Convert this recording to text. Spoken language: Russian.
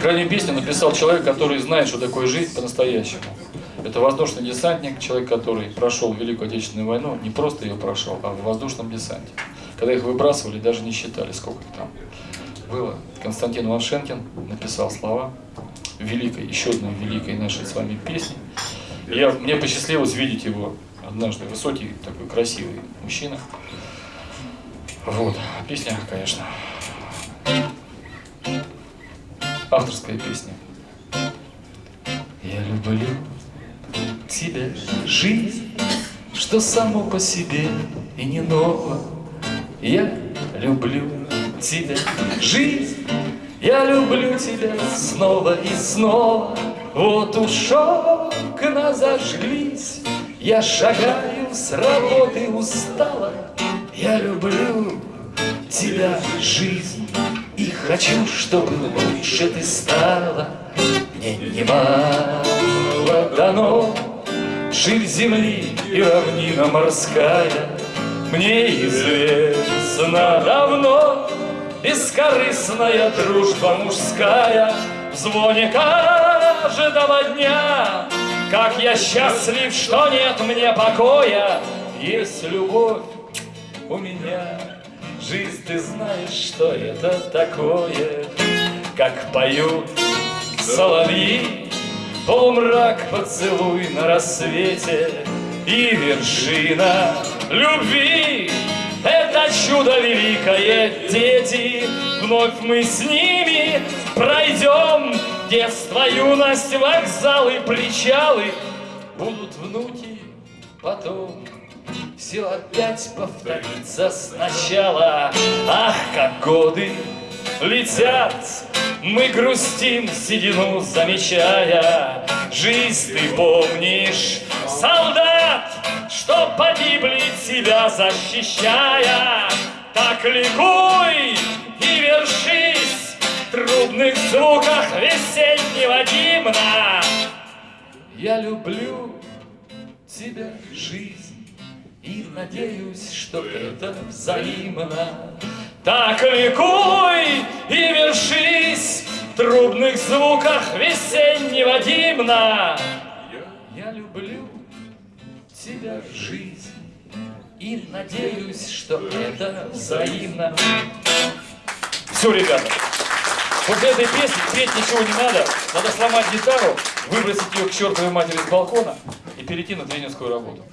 Крайнюю песню написал человек, который знает, что такое жизнь по-настоящему. Это воздушный десантник, человек, который прошел Великую Отечественную войну, не просто ее прошел, а в воздушном десанте. Когда их выбрасывали, даже не считали, сколько там было. Константин Ваншенкин написал слова великой, еще одной великой нашей с вами песни. Я, мне посчастливилось видеть его однажды. Высокий, такой красивый мужчина. Вот, песня, конечно, авторская песня. Я люблю тебя, жизнь, что само по себе и не ново. Я люблю тебя, жизнь, я люблю тебя снова и снова. Вот уж окна зажглись, я шагаю с работы устала. Я люблю тебя, жизнь, хочу, чтобы лучше ты стала. Мне немало дано, ширь земли и равнина морская. Мне известно давно, бескорыстная дружба мужская В звоне каждого дня, как я счастлив, что нет мне покоя, Есть любовь у меня. Жизнь, ты знаешь, что это такое, Как поют соловьи, Полумрак поцелуй на рассвете. И вершина любви Это чудо великое, дети Вновь мы с ними пройдем. Детство, юность, вокзалы, причалы. Будут внуки потом все опять повторится сначала. Ах, как годы летят. Мы грустим седину, замечая. Жизнь ты помнишь, солдат Что погибли тебя защищая. Так ликуй и вершись В трубных звуках весеннего гимна. Я люблю тебя, жизнь и надеюсь, что это взаимно. Так ликуй и вершись в трубных звуках весеннего гимна. Я, я люблю тебя, жизнь, и надеюсь, что это взаимно. Все, ребята. После этой песни петь ничего не надо. Надо сломать гитару, выбросить ее к чертовой матери с балкона и перейти на тренерскую работу.